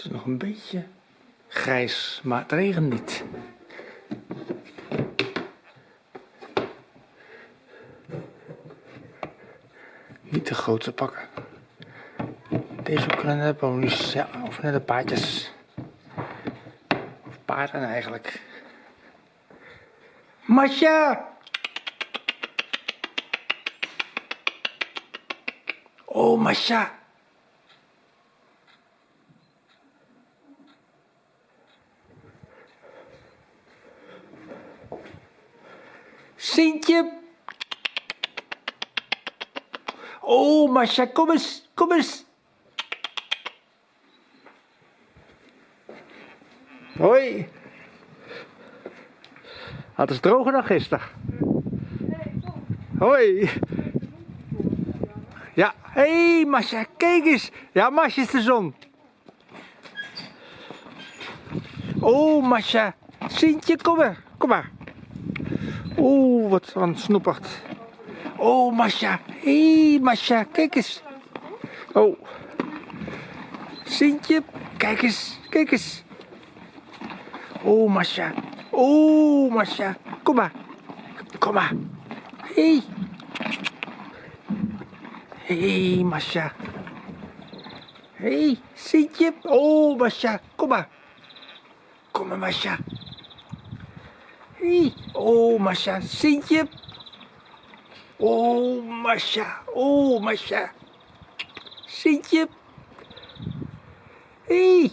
Het is nog een beetje grijs, maar het regent niet. Niet de grootste pakken. Deze kunnen net ponies, ja, of net de paardjes. Of paarden eigenlijk. Masha! Oh, Masha! Sintje! Oh, Masha, kom eens, kom eens! Hoi! Het is droger dan gisteren. Hoi! Ja, hé hey, Masha, kijk eens! Ja, Masha is de zon. Oh, Masha, Sintje, kom maar, kom maar. Oeh, wat een snoepert. Oh, Masha. Hé, hey, Masha, kijk eens. Oh. Sintje, kijk eens, kijk eens. Oh, Masha. Oh, Masha. Kom maar. Kom maar. Hé. Hey. Hé, hey, Masha. Hé, hey, Sintje. Oh, Masha. Kom maar. Kom maar, Masha. Oh, Masha. Sintje. Oh, Masha. Oh, Masha. Sintje. Hey.